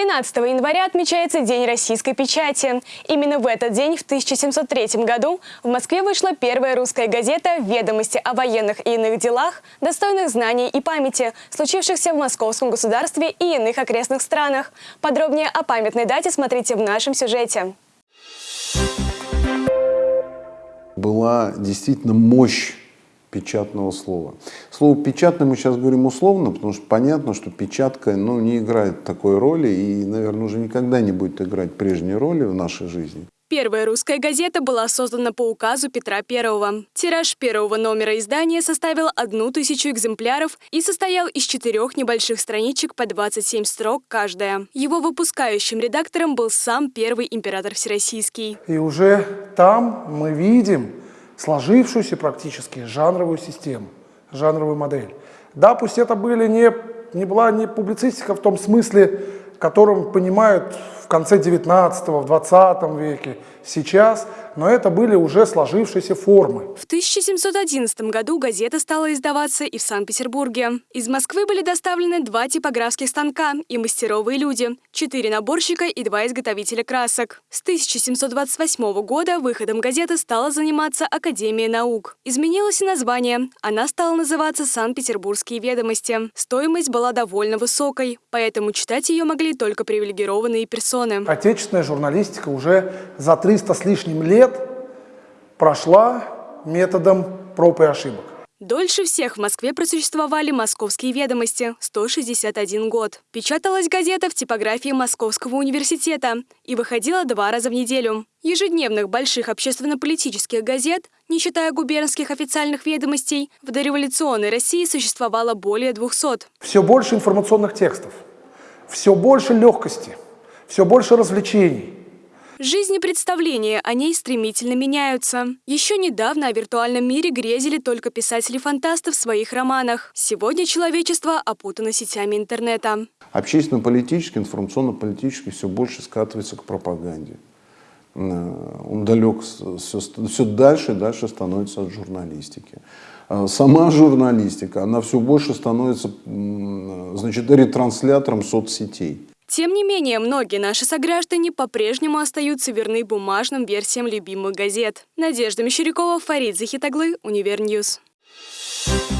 13 января отмечается День российской печати. Именно в этот день, в 1703 году, в Москве вышла первая русская газета «Ведомости о военных и иных делах, достойных знаний и памяти, случившихся в московском государстве и иных окрестных странах». Подробнее о памятной дате смотрите в нашем сюжете. Была действительно мощь печатного слова. Слово «печатное» мы сейчас говорим условно, потому что понятно, что печатка ну, не играет такой роли и, наверное, уже никогда не будет играть прежней роли в нашей жизни. Первая русская газета была создана по указу Петра I. Тираж первого номера издания составил одну тысячу экземпляров и состоял из четырех небольших страничек по 27 строк каждая. Его выпускающим редактором был сам первый император Всероссийский. И уже там мы видим сложившуюся практически жанровую систему, жанровую модель. Да, пусть это были не, не была не публицистика в том смысле, которым понимают в конце 19 в 20 веке, сейчас, но это были уже сложившиеся формы. В 1711 году газета стала издаваться и в Санкт-Петербурге. Из Москвы были доставлены два типографских станка и мастеровые люди, четыре наборщика и два изготовителя красок. С 1728 года выходом газеты стала заниматься Академия наук. Изменилось и название. Она стала называться «Санкт-Петербургские ведомости». Стоимость была довольно высокой, поэтому читать ее могли только привилегированные персоны. Отечественная журналистика уже за 300 с лишним лет прошла методом проб и ошибок. Дольше всех в Москве просуществовали «Московские ведомости» – 161 год. Печаталась газета в типографии Московского университета и выходила два раза в неделю. Ежедневных больших общественно-политических газет, не считая губернских официальных ведомостей, в дореволюционной России существовало более 200. Все больше информационных текстов, все больше легкости, все больше развлечений – Жизни представления о ней стремительно меняются. Еще недавно о виртуальном мире грезили только писатели-фантасты в своих романах. Сегодня человечество опутано сетями интернета. Общественно-политически, информационно-политически все больше скатывается к пропаганде. Он далек, все, все дальше и дальше становится от журналистики. Э, сама журналистика, она все больше становится значит, ретранслятором соцсетей. Тем не менее, многие наши сограждане по-прежнему остаются верны бумажным версиям любимых газет. Надежда Мещерякова, Фарид Захитаглы, Универ News. Thank